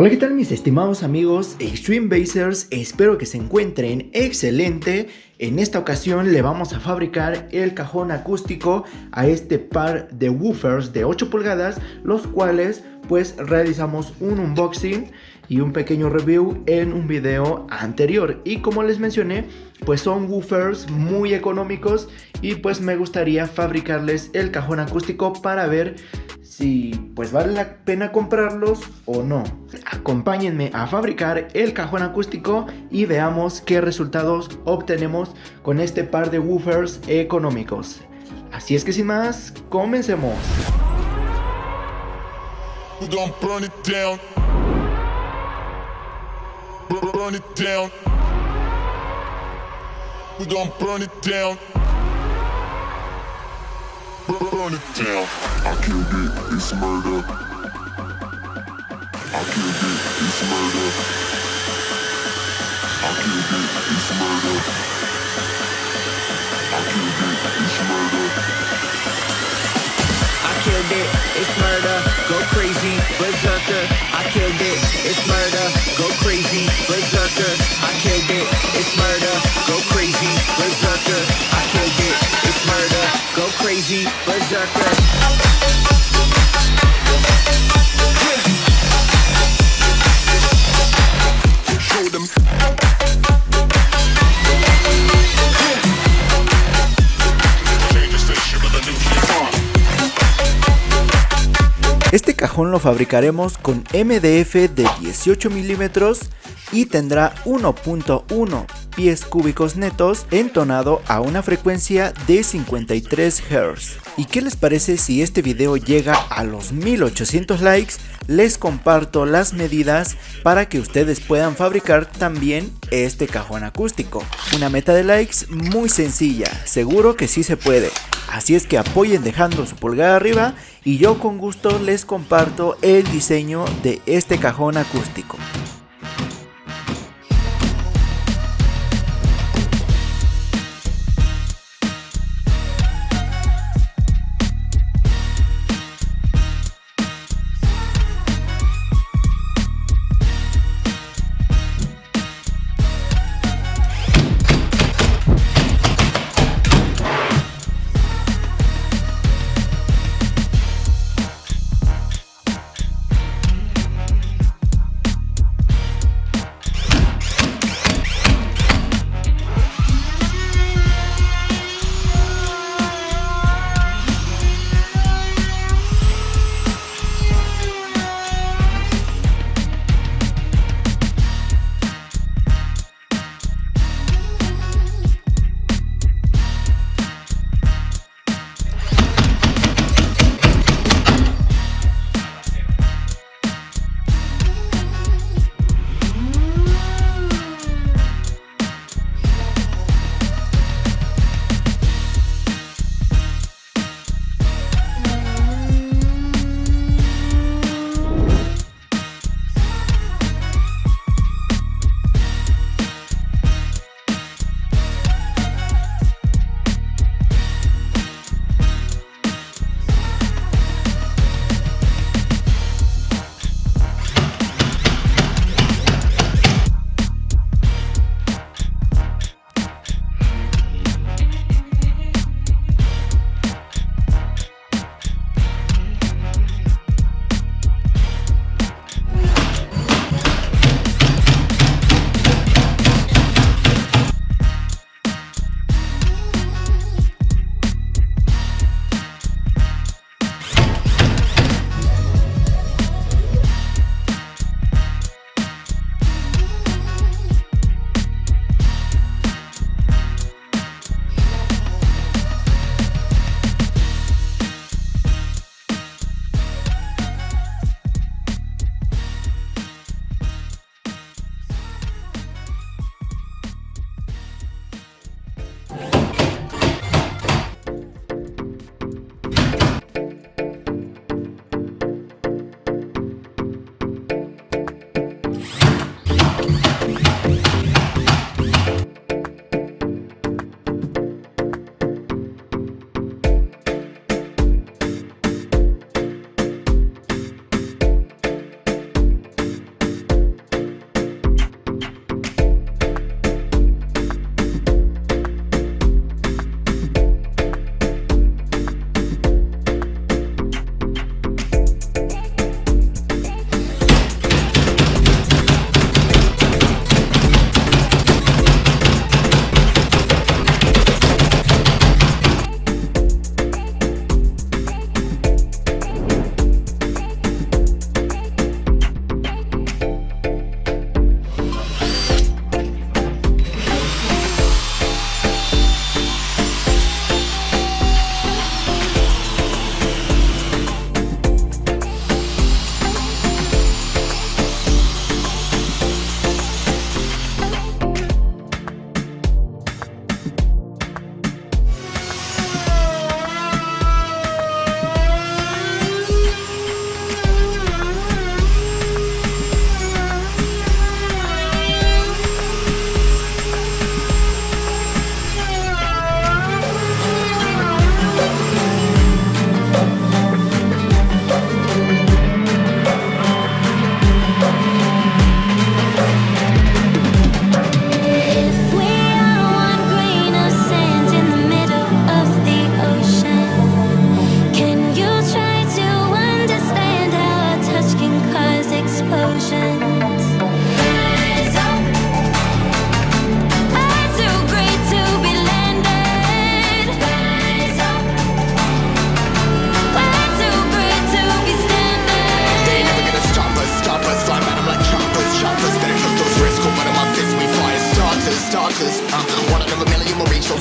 Hola, ¿qué tal mis estimados amigos Extreme Basers? Espero que se encuentren excelente. En esta ocasión le vamos a fabricar el cajón acústico a este par de woofers de 8 pulgadas, los cuales pues realizamos un unboxing y un pequeño review en un video anterior y como les mencioné pues son woofers muy económicos y pues me gustaría fabricarles el cajón acústico para ver si pues vale la pena comprarlos o no. Acompáñenme a fabricar el cajón acústico y veamos qué resultados obtenemos con este par de woofers económicos. Así es que sin más, comencemos. Burn it down. I killed it, it's murder. I killed it, it's murder. I killed it, it's murder. I killed it, it's murder. I killed it, it's murder. Go crazy, berserker. I killed it, it's murder. Go crazy, berserker. I killed it, it's murder. Go crazy, berserker. Lo fabricaremos con MDF de 18 milímetros y tendrá 1.1 pies cúbicos netos entonado a una frecuencia de 53 Hz. ¿Y qué les parece si este video llega a los 1800 likes? Les comparto las medidas para que ustedes puedan fabricar también este cajón acústico. Una meta de likes muy sencilla, seguro que sí se puede. Así es que apoyen dejando su pulgar arriba y yo con gusto les comparto el diseño de este cajón acústico.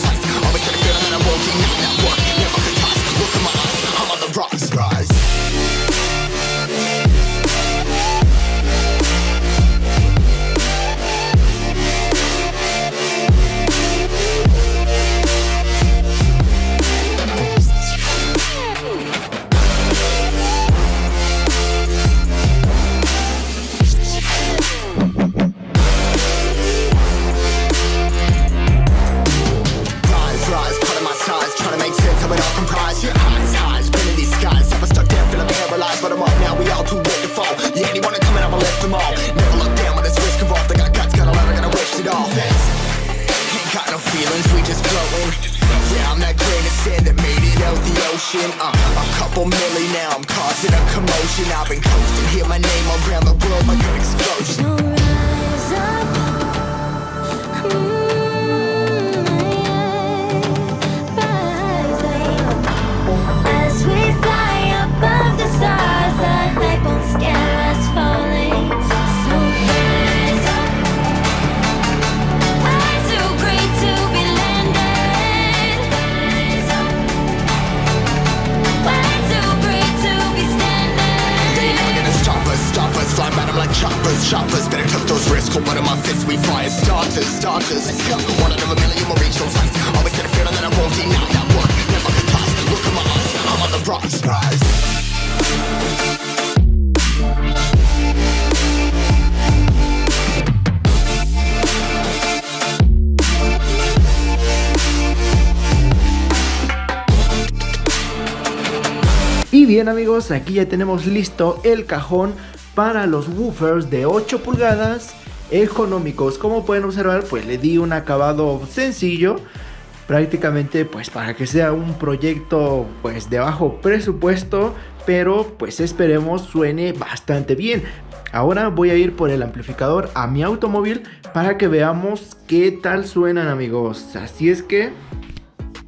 lights I've been coasting, hear my name around the Y bien amigos, aquí ya tenemos listo el cajón para los woofers de 8 pulgadas económicos. Como pueden observar, pues le di un acabado sencillo. Prácticamente pues para que sea un proyecto pues de bajo presupuesto. Pero pues esperemos suene bastante bien. Ahora voy a ir por el amplificador a mi automóvil para que veamos qué tal suenan amigos. Así es que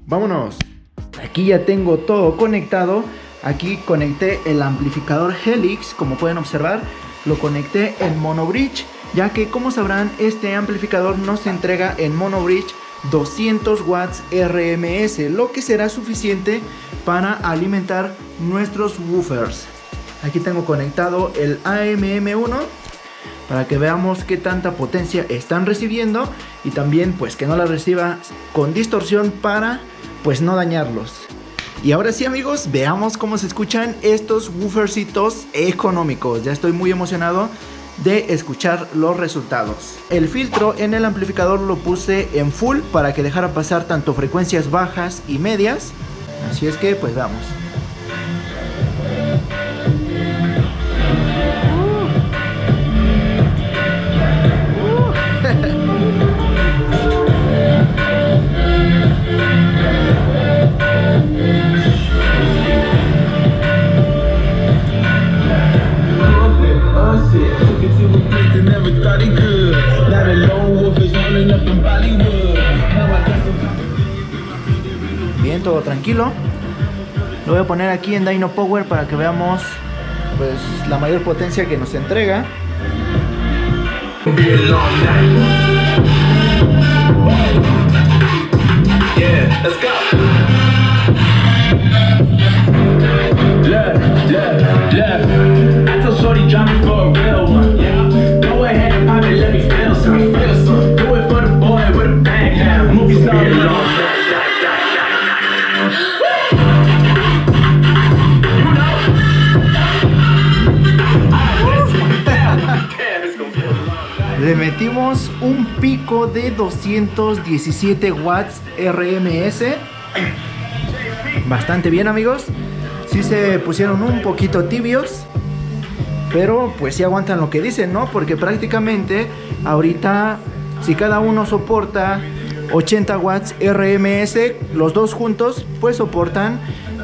vámonos. Aquí ya tengo todo conectado. Aquí conecté el amplificador Helix, como pueden observar, lo conecté en Mono Bridge, ya que como sabrán, este amplificador nos entrega en Mono Bridge 200 watts RMS, lo que será suficiente para alimentar nuestros woofers. Aquí tengo conectado el AMM1 para que veamos qué tanta potencia están recibiendo y también pues que no la reciba con distorsión para pues no dañarlos. Y ahora sí amigos, veamos cómo se escuchan estos woofercitos económicos. Ya estoy muy emocionado de escuchar los resultados. El filtro en el amplificador lo puse en full para que dejara pasar tanto frecuencias bajas y medias. Así es que pues vamos. Lo voy a poner aquí en Dyno Power para que veamos pues la mayor potencia que nos entrega. Un pico de 217 watts RMS. Bastante bien amigos. Sí se pusieron un poquito tibios. Pero pues sí aguantan lo que dicen, ¿no? Porque prácticamente ahorita si cada uno soporta 80 watts RMS, los dos juntos pues soportan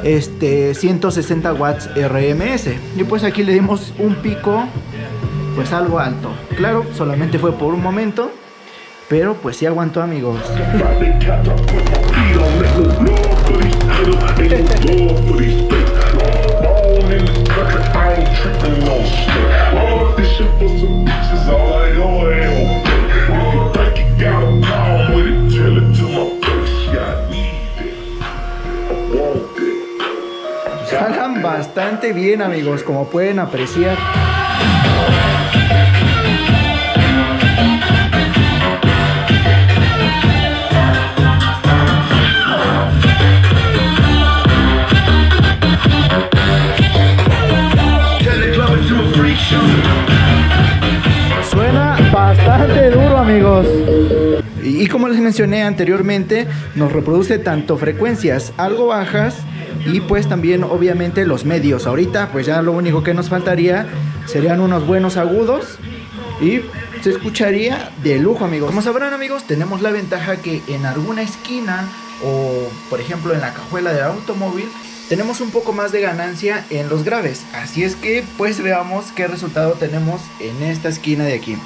este 160 watts RMS. Y pues aquí le dimos un pico pues algo alto. Claro, solamente fue por un momento, pero pues sí aguantó amigos. Jalan bastante bien amigos, como pueden apreciar. Como les mencioné anteriormente, nos reproduce tanto frecuencias algo bajas y pues también obviamente los medios. Ahorita pues ya lo único que nos faltaría serían unos buenos agudos y se escucharía de lujo amigos. Como sabrán amigos, tenemos la ventaja que en alguna esquina o por ejemplo en la cajuela del automóvil tenemos un poco más de ganancia en los graves. Así es que pues veamos qué resultado tenemos en esta esquina de aquí.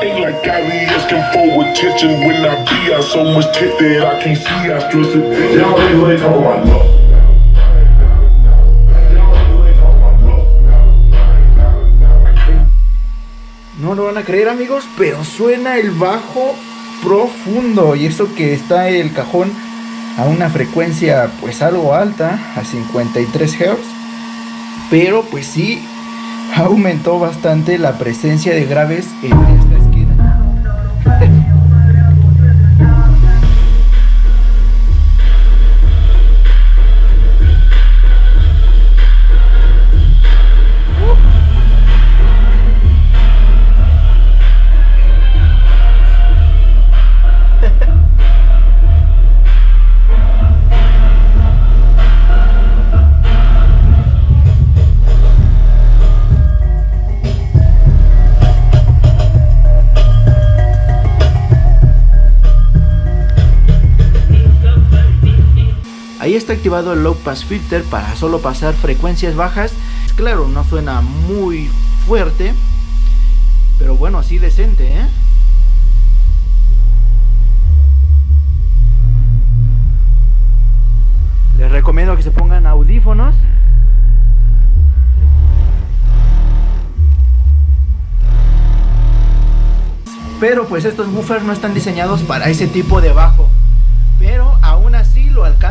Let it go cause she was in the VI Ain't like Kylie asking for attention when I be out. So much tit that I can't see, I stress it. Y'all really ain't talking about love Y'all really ain't talking about love. No lo van a creer amigos, pero suena el bajo profundo. Y eso que está el cajón a una frecuencia pues algo alta, a 53 Hz, pero pues sí aumentó bastante la presencia de graves en esta está activado el Low Pass Filter para solo pasar frecuencias bajas. Claro, no suena muy fuerte, pero bueno, así decente, ¿eh? Les recomiendo que se pongan audífonos. Pero pues estos buffers no están diseñados para ese tipo de bajo. Pero aún así lo alcanzan.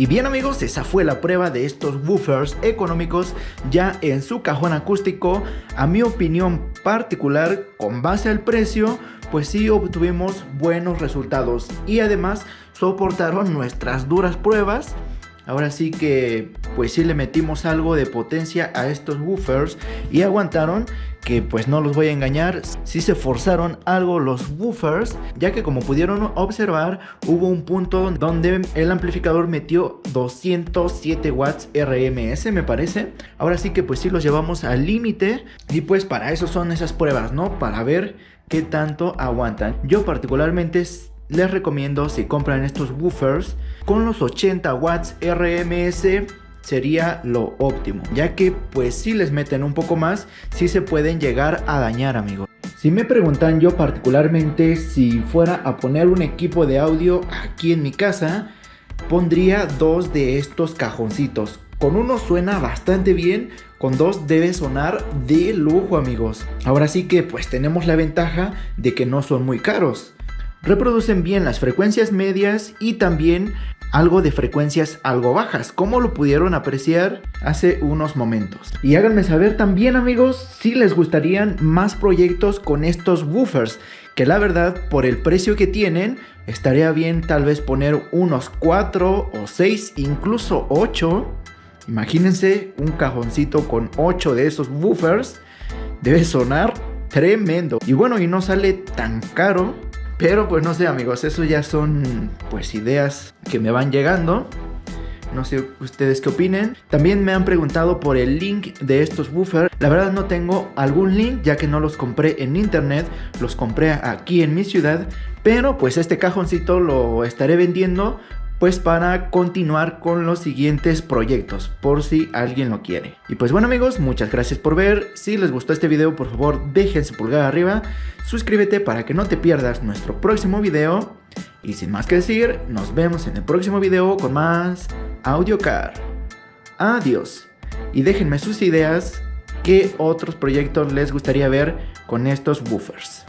Y bien amigos, esa fue la prueba de estos woofers económicos ya en su cajón acústico. A mi opinión particular, con base al precio, pues sí obtuvimos buenos resultados. Y además soportaron nuestras duras pruebas. Ahora sí que pues sí le metimos algo de potencia a estos woofers y aguantaron que pues no los voy a engañar, sí se forzaron algo los woofers, ya que como pudieron observar hubo un punto donde el amplificador metió 207 watts RMS me parece. Ahora sí que pues sí los llevamos al límite y pues para eso son esas pruebas, ¿no? Para ver qué tanto aguantan. Yo particularmente les recomiendo si compran estos woofers con los 80 watts RMS sería lo óptimo ya que pues si les meten un poco más si se pueden llegar a dañar amigos si me preguntan yo particularmente si fuera a poner un equipo de audio aquí en mi casa pondría dos de estos cajoncitos. Con uno suena bastante bien con dos debe sonar de lujo amigos. Ahora sí que pues tenemos la ventaja de que no son muy caros reproducen bien las frecuencias medias y también algo de frecuencias algo bajas, como lo pudieron apreciar hace unos momentos. Y háganme saber también amigos si les gustarían más proyectos con estos woofers, que la verdad por el precio que tienen estaría bien tal vez poner unos 4 o 6, incluso 8. Imagínense un cajoncito con 8 de esos woofers, debe sonar tremendo. Y bueno, y no sale tan caro pero pues no sé amigos, eso ya son pues ideas que me van llegando. No sé ustedes qué opinen. También me han preguntado por el link de estos woofers. La verdad no tengo algún link ya que no los compré en internet. Los compré aquí en mi ciudad. Pero pues este cajoncito lo estaré vendiendo pues para continuar con los siguientes proyectos, por si alguien lo quiere. Y pues bueno amigos, muchas gracias por ver, si les gustó este video por favor dejen su pulgar arriba, suscríbete para que no te pierdas nuestro próximo video, y sin más que decir, nos vemos en el próximo video con más AudioCar. Adiós, y déjenme sus ideas, qué otros proyectos les gustaría ver con estos woofers.